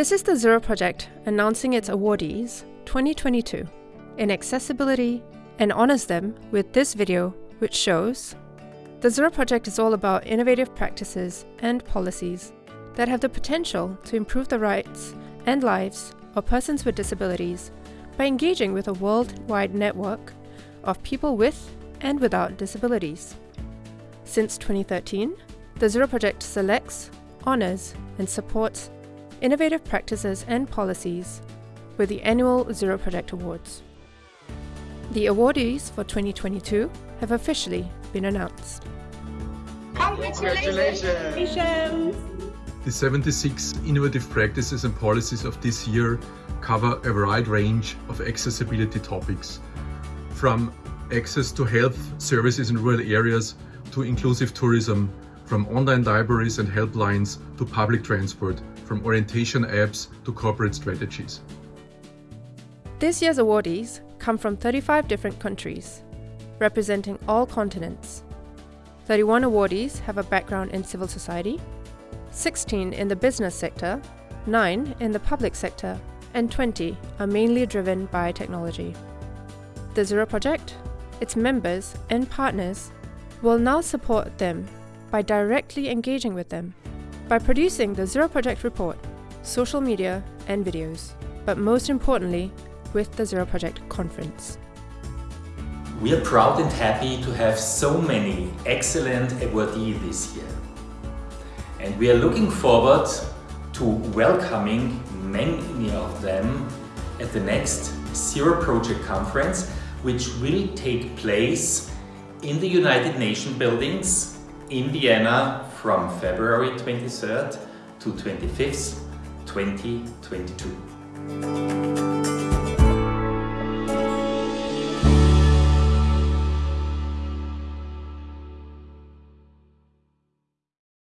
This is the Zero Project announcing its awardees 2022 in accessibility and honors them with this video which shows the Zero Project is all about innovative practices and policies that have the potential to improve the rights and lives of persons with disabilities by engaging with a worldwide network of people with and without disabilities. Since 2013, the Zero Project selects, honors, and supports innovative practices and policies with the annual Zero Project Awards. The awardees for 2022 have officially been announced. Congratulations! The 76 innovative practices and policies of this year cover a wide range of accessibility topics, from access to health services in rural areas to inclusive tourism, from online libraries and helplines to public transport, from orientation apps to corporate strategies. This year's awardees come from 35 different countries, representing all continents. 31 awardees have a background in civil society, 16 in the business sector, 9 in the public sector, and 20 are mainly driven by technology. The Zero Project, its members and partners will now support them by directly engaging with them, by producing the Zero Project report, social media and videos, but most importantly, with the Zero Project conference. We are proud and happy to have so many excellent awardees this year. And we are looking forward to welcoming many of them at the next Zero Project Conference, which will take place in the United Nations buildings in Vienna from February 23rd to 25th, 2022.